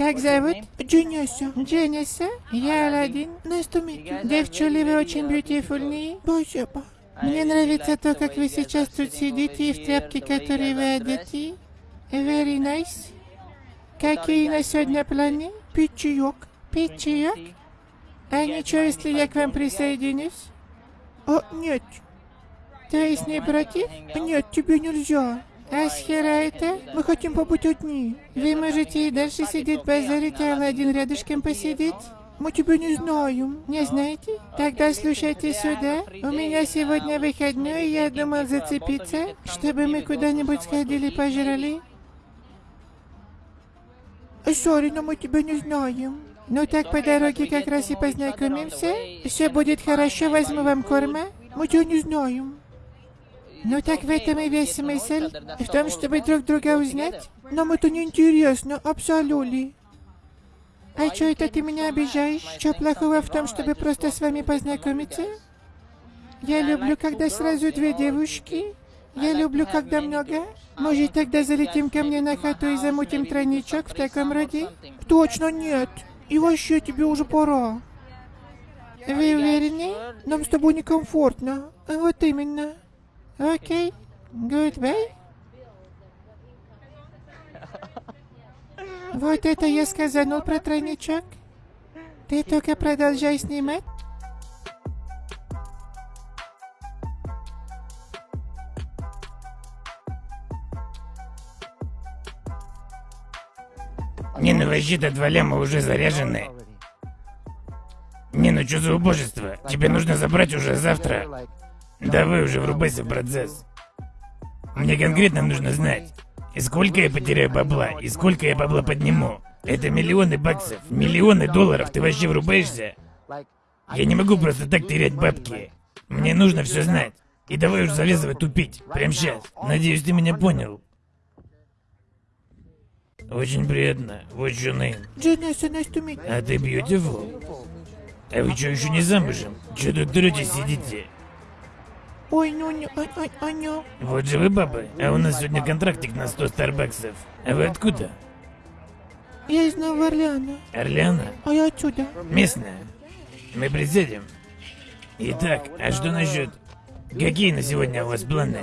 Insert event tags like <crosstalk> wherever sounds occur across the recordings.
Как зовут? Дженниса. Дженниса? Я Аладдин. Nice to meet you. Девчули, вы очень beautifulные. Спасибо. Мне нравится то, как вы сейчас тут сидите и в тряпке, которые вы одеты. Very nice. Какие на сегодня планы? Пить чаек? А ничего, если я к вам присоединюсь? О, нет. То есть не против? Нет, тебе нельзя. А с хера это? Мы хотим побыть одни. Вы можете и дальше сидеть базарить, а Аладдин рядышком посидеть? Мы тебя не знаем. Не знаете? Тогда слушайте сюда. У меня сегодня выходной, я думал зацепиться, чтобы мы куда-нибудь сходили пожрали. Сори, но мы тебя не знаем. Ну так по дороге как раз и познакомимся. Все будет хорошо, возьму вам корма. Мы тебя не знаем. Ну так в этом и весь смысл. В том, чтобы друг друга узнать. Нам это не интересно, абсолютно. А что это ты меня обижаешь? Что плохого в том, чтобы просто с вами познакомиться? Я люблю, когда сразу две девушки. Я люблю, когда много. Может, тогда залетим ко мне на хату и замутим тройничок в таком роде? Точно нет. И вообще тебе уже пора. Вы уверены? Нам с тобой некомфортно. Вот именно. Окей. Goodbye. <laughs> Вот это я сказанул про тройничок. Ты только продолжай снимать. Не, ну вообще-то два ляма уже заряжены. Не, ну что за убожество? Тебе нужно забрать уже завтра. Давай уже врубайся в процесс. Мне конкретно нужно знать, и сколько я потеряю бабла, и сколько я бабла подниму. Это миллионы баксов, миллионы долларов, ты вообще врубаешься? Я не могу просто так терять бабки. Мне нужно все знать. И давай уж завязывай тупить, прямо сейчас. Надеюсь, ты меня понял. Очень приятно. What's your name? Дженниса, nice to. А ты beautiful? А вы что, еще не замужем? Че тут третье сидите? Ой, не, ой, ой, ой, ну. Вот же вы бабы, а у нас сегодня контрактик на 100 старбаксов. А вы откуда? Я из Нового Орлеана. Орлеана? А я отсюда. Местная. Мы присядем. Итак, а что насчет... Какие на сегодня у вас планы?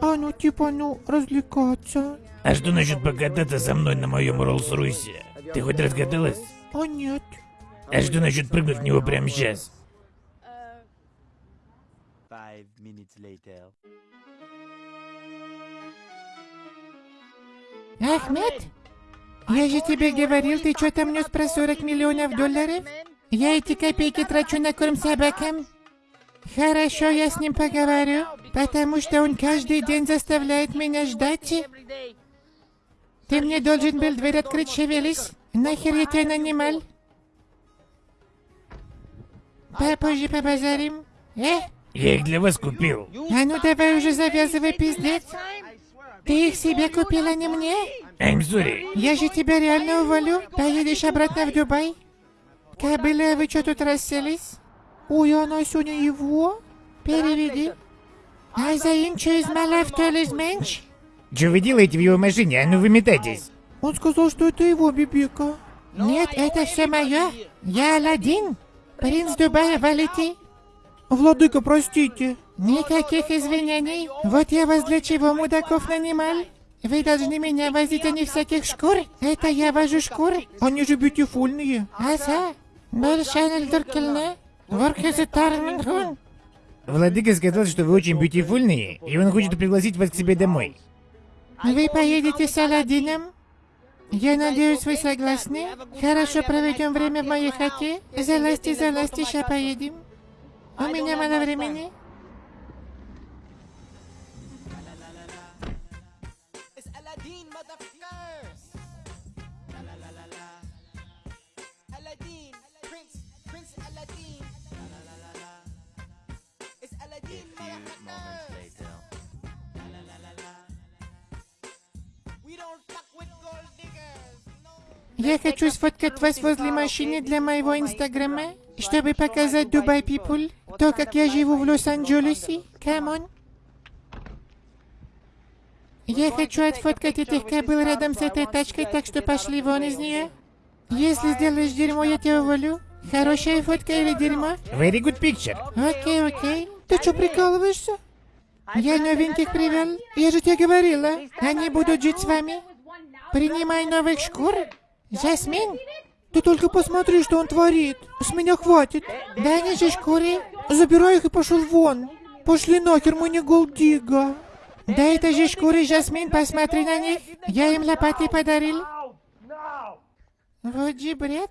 А ну, типа, ну, развлекаться. А что насчет покататься со мной на моем Роллс-Ройсе? Ты хоть раз каталась? А нет. А что насчет прыгнуть в него прямо сейчас? Five minutes later. Ахмед? Я же тебе говорил, ты что там нес про 40 миллионов долларов? Я эти копейки трачу на корм собакам. Хорошо, я с ним поговорю, потому что он каждый день заставляет меня ждать. Ты мне должен был дверь открыть, шевелись. Нахер я тебя нанимал? Попозже побазарим. Э? Я их для вас купил. А ну давай уже завязывай пиздец. Ты их себе купил, а не мне? I'm sorry. Я же тебя реально уволю. Поедешь обратно в Дубай? Кобыля, вы что тут расселись? Ой, она сегодня его? Переведи. А Азаин, что из малав, то ли меньше? Что вы делаете в его машине? А ну выметайтесь. Он сказал, что это его бибика. Нет, это все мое. Я Аладдин. Принц Дубая, валите. Владыка, простите. Никаких извинений. Вот я вас для чего, мудаков, нанимал? Вы должны меня возить, а не всяких шкур. Это я вожу шкур. Они же бьютифульные. Аса. Большая дуркельна. Ворхезетарменхун. Владыка сказал, что вы очень бьютифульные, и он хочет пригласить вас к себе домой. Вы поедете с Аладдином? Я надеюсь, вы согласны? Хорошо проведем время в моей хате. Залазьте, залазьте, ща поедем. У меня мало времени. Я хочу сфоткать вас возле машины для моего инстаграма, чтобы показать Dubai people, то, как я живу в Лос-Анджелесе. Come on. Я хочу отфоткать этих кобыл рядом с этой тачкой, так что пошли вон из нее. Если сделаешь дерьмо, я тебя уволю. Хорошая фотка или дерьмо? Very good picture. Окей, окей. Ты что, прикалываешься? Я новеньких привел. Я же тебе говорила. Они будут жить с вами. Принимай новых шкур. Жасмин, ты только посмотри, что он творит. С меня хватит. Дай мне же шкуры. Забирай их и пошел вон. Пошли нахер, мы не голдига. Дай это же шкуры, Жасмин, посмотри на них. Я им лопаты подарил. Вот же бред.